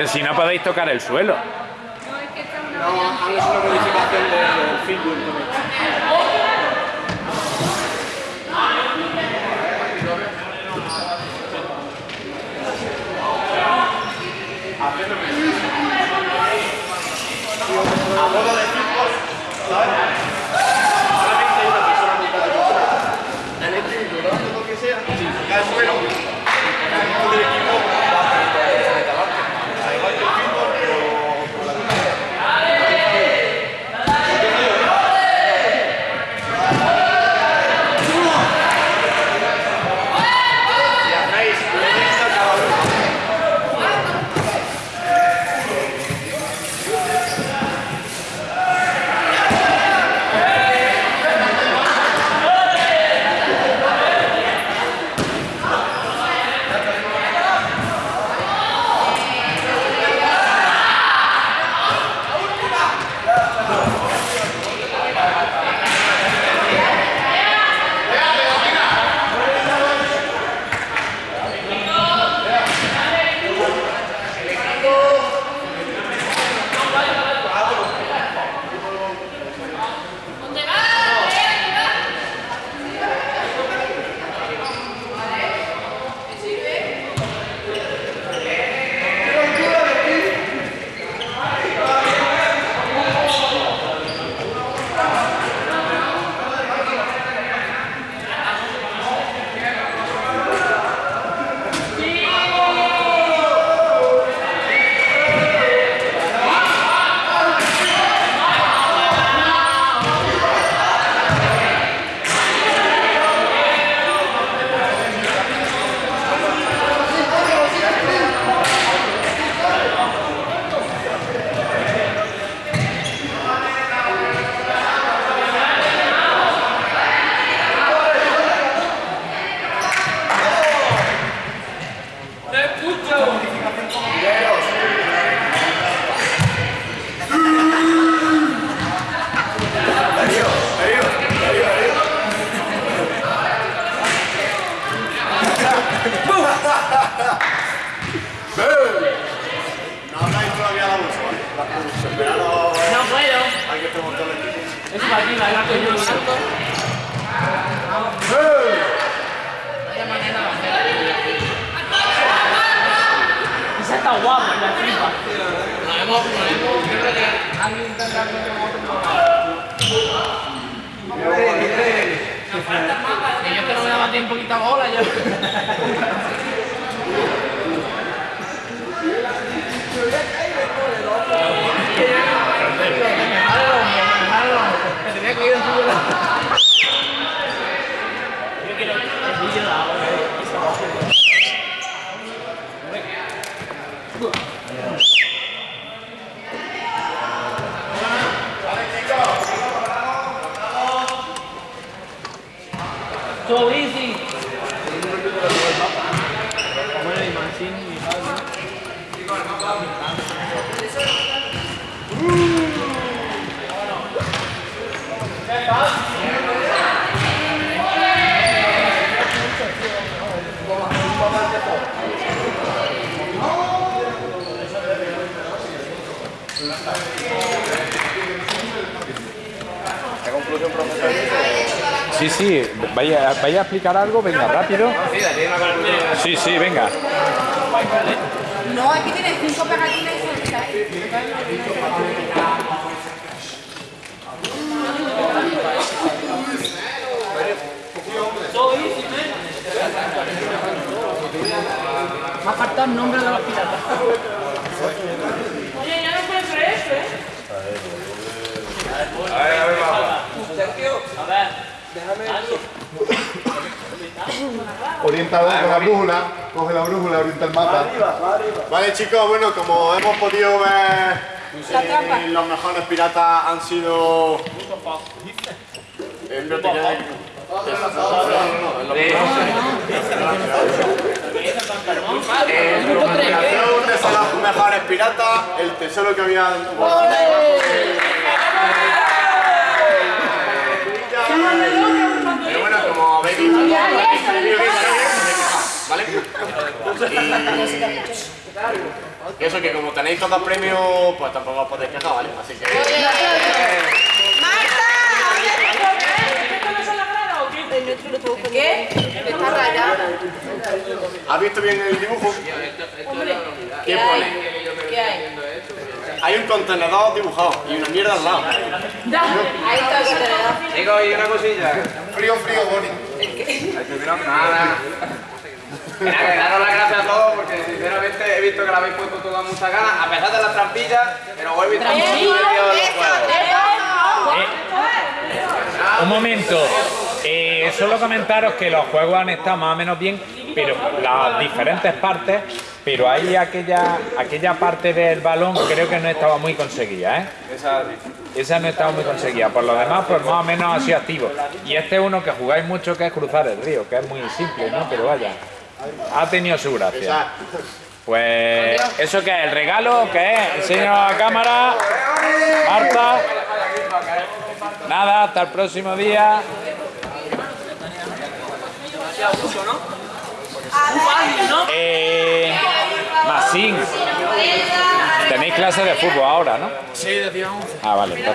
Pero si no podéis tocar el suelo. No, es que esta es una No, variante. es una modificación del fútbol. No, No puedo. hay que preguntar el equipo. Es para ti, la que yo salto. Vaya manera de hacer. Esa está guapa, la flipa. Nos hemos, nos hemos, yo creo que alguien intenta hacer otro Que yo que no me daba tiempo quitar bola yo. Me tenía que ir en su Yo quiero el vídeo de ahora. So easy. Bueno, y Mancini y tal, ¿no? La conclusión, profesor. Sí, sí, vaya, vaya a explicar algo, venga, rápido. Sí, sí, venga. No, aquí tienes cinco pegatinas y. Me ha faltado el nombre de los piratas. Oye, ya no encuentro este, ¿eh? A ver, a ver, vamos. A ver. Orientador con la brújula, coge la brújula, orienta el mapa. Vale chicos, bueno, como hemos podido ver, eh, los mejores piratas han sido... De los mejores piratas, el tesoro que había en tu bolsillo. Pero bueno, como habéis visto, ¿vale? Y Y eso que como tenéis tantos premios, pues tampoco os podéis quejar, ¿vale? Así que... ¿Qué? Está rayado. ¿Has visto bien el dibujo? Hombre, ¿Qué ¿qué pone? hay? ¿Qué hay? Hay un contenedor dibujado y una mierda al lado. Ahí está el contenedor. Digo, y una cosilla. Frío, frío, Bonnie. Nada. Nada, que daros las gracias a todos porque sinceramente he visto que le habéis puesto todas muchas ganas, a pesar de las trampillas, pero vuelvo y estamos muy divertidos los juegos. Un momento. Eh, solo comentaros que los juegos han estado más o menos bien, pero las diferentes partes, pero hay aquella, aquella parte del balón creo que no estaba muy conseguida, ¿eh? Esa, no estaba muy conseguida. Por lo demás, pues más o menos sido activo. Y este es uno que jugáis mucho, que es cruzar el río, que es muy simple, ¿no? Pero vaya, ha tenido su gracia. Pues, ¿eso qué es? ¿El regalo? ¿Qué es? Enseño a la cámara. Marta. Nada, hasta el próximo día. Eh, Masín. Tenéis clase de fútbol ahora, ¿no? Sí, de Ah, vale.